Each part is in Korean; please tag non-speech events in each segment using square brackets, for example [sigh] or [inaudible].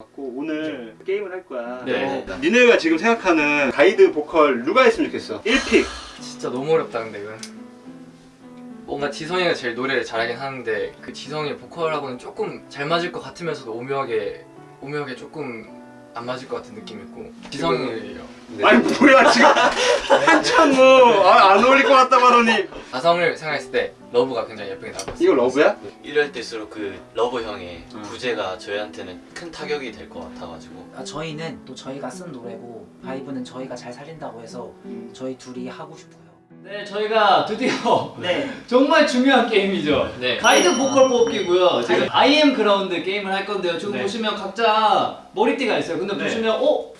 갖고 오늘 게임을 할 거야. 네. 어, 니네가 지금 생각하는 가이드 보컬 누가 했으면 좋겠어? 1 pick. 진짜 너무 어렵다 근데 이건 뭔가 지성이가 제일 노래를 잘하긴 하는데 그 지성이 보컬하고는 조금 잘 맞을 것 같으면서도 오묘하게 오묘하게 조금 안 맞을 것 같은 느낌이 있고 지성이요 아니 뭐야 지금 [laughs] 한참 뭐안 어울릴 것 같다고 하더니 가성을 생각했을 때 러브가 굉장히 예쁘게 나왔어요 이거 러브야? 이럴 때일수록 그 러브 형의 음. 부재가 저희한테는 큰 타격이 될 것 같아가지고 아, 저희는 또 저희가 쓴 노래고 vibe는 저희가 잘 살린다고 해서 저희 둘이 하고 싶어요. 네, 저희가 드디어 [laughs] 네. 정말 중요한 게임이죠. 네 가이드 보컬 뽑기고요. 지금 I am ground 게임을 할 건데요. 지금 네. 보시면 각자 머리띠가 있어요. 근데 네. 보시면 어?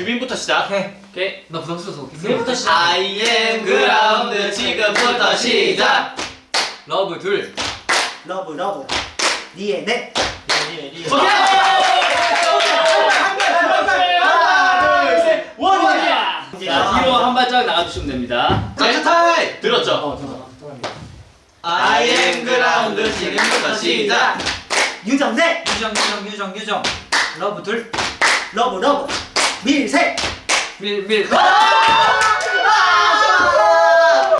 규빈부터 시작 오케이. 나 부담스러워서 그부터 시작. I am ground 지금부터 시작 러브 둘 러브 러브. 리에 네. 자, 뒤로 한 발짝 나가주시면 됩니다. 자 타임 들었죠? 어, 저 또랍니다. I am ground 지금부터 시작 유정 셋. 유정 유정 유정 유정. 러브 둘. 러브 러브. 밀 셋. 밀밀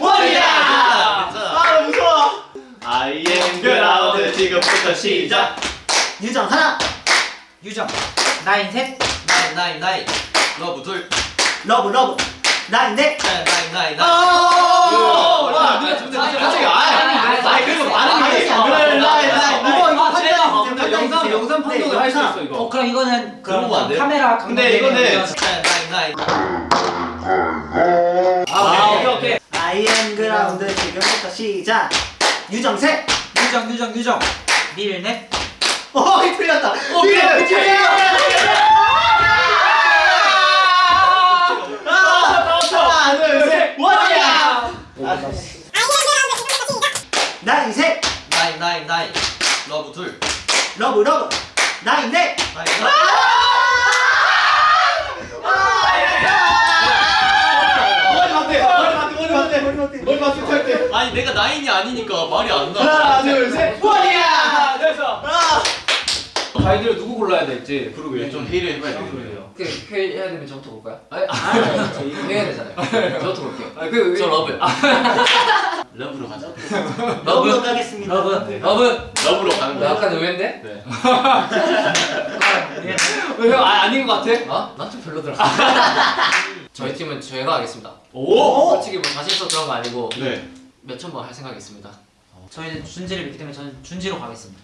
원이야 아, 아 무서워 I am ground 지금부터 시작 유정 하나. 유정. 나인 셋. 나인 나인 나인 러브 둘 러브 러브. 나인 넷. 나인 나인 나인 나인 와, 갑자기 아이 그리고 말은 해 알았어. 그래 나인 나인 이거 이거 아, 판단 제가 어, 판독을 할 수 있어 어 이거. 그럼 이거는 그런 거안 돼요? 카메라 근데 이거는 나인 나인 나인 아, 오케이 오케이. Am ground 지금부터 시작. 유정세. 유정 유정 유정. 밀넷. 어, 이 틀렸다. 밀 하나 둘셋 원이야 나인 셋. 나인 나인 나인 러브 둘 러브 러브. 나인 넷. 나인 아니 내가 나인이 아니니까 말이 안 나. 하나 둘 셋. 원이야. 됐어. 가이드를 누구 골라야 될지. 그러게 좀 회의를 해봐야 돼. 그 회의 해야 되면 저부터 볼까요? 아니 아저 이거 해야 되잖아요 저부터 볼게요 아, 그저 러브 러브로 가자. 러브 [laughs] 가겠습니다. 러브. 러브 러브로 가는 나 거야. 약간 의외인데? 네. 왜 [laughs] 형, 아, 아닌 것 같아? 어? 난좀 별로더라 [laughs] 저희 팀은 제가 하겠습니다 오. 솔직히 뭐 자신 있어 그런 거 아니고 네. 몇천 번 할 생각이 있습니다 저희는 준지를 믿기 때문에 저는 준지로 가겠습니다.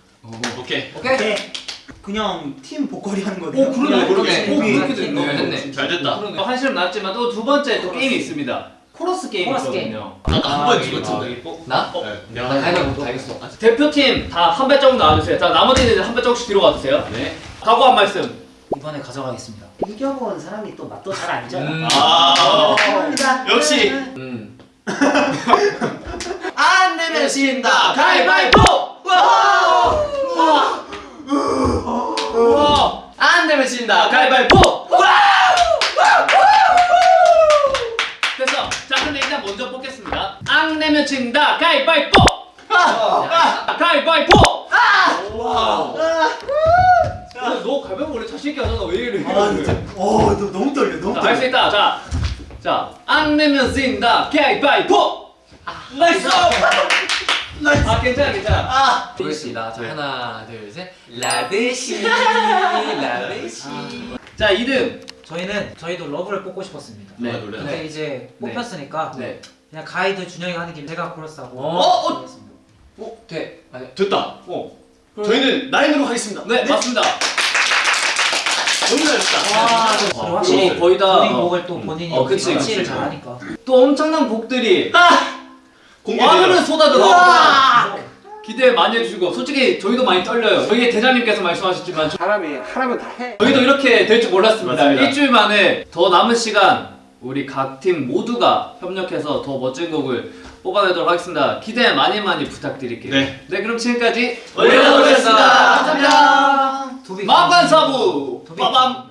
오케이. 오케이? 네. 그냥 팀 보컬이 하는 거네요. 오, 그러네, 그러네. 오, 그렇게 네, 됐네. 잘 됐다. 그러네. 한시름 놓았지만 또 두 번째 또 게임이 있습니다. 코러스 게임이 코러스 있거든요. 아까 한 아, 번 이게 죽었는데. 뭐- 나? 네. 나 가위바위보 알겠어 대표팀 다 한 발자국 나와주세요. 자, 나머지는 한 발자국씩 뒤로 가주세요. 네. 각오 한 말씀. 이번에 가져가겠습니다. 이겨본 사람이 또 맛도 잘 알잖아. 음. 아. 감사합니다. 역시. 음. [laughs] 안 내면 진다. 가위바위보! 우와! 안 내면 진다. 가위바위보! 됐어. 자, 근데 일단 먼저 뽑겠습니다. 안 내면 진다. 가위바위보! 가위바위보! 야, 너 가위바위보 원래 자신 있게 하잖아. 왜 이래? 아 진짜. 어, 너 너무 떨려. 너무 할수 떨려. 있다. 자, 자, 안 내면 진다. 가위바위보! nice! 아, 괜찮아, 괜찮아. 아. 보겠습니다 자 하나 둘셋 라데시 라데시 자, 2등. 저희는 저희도 러브를 뽑고 싶었습니다. 네. 노래. 근데 이제 네. 뽑혔으니까 네. 그냥 가이드 준영이가 하는 김에 제가 코러스하고 어, 어? 하겠습니다. 어? 돼 아니 됐다. 어. 저희는 나인으로 하겠습니다. 네, 맞습니다. 너무 잘했다. 와, 저 어, 확실히 그리고 거의 다 본인 어, 곡을 또 본인이 어, 그치, 설치를. 잘하니까. 또 엄청난 곡들이 공개돼요. 와르르 쏟아들어. 기대 많이 해주시고 솔직히 저희도 많이 떨려요. 저희 대장님께서 말씀하셨지만 저- 사람이 하라면 다 해. 저희도 이렇게 될 줄 몰랐습니다. 맞습니다. 일주일 만에 더 남은 시간 우리 각 팀 모두가 협력해서 더 멋진 곡을 뽑아내도록 하겠습니다. 기대 많이 많이 부탁드릴게요. 네. 네 그럼 지금까지 올려드렸습니다. 감사합니다. 도비. 빠밤.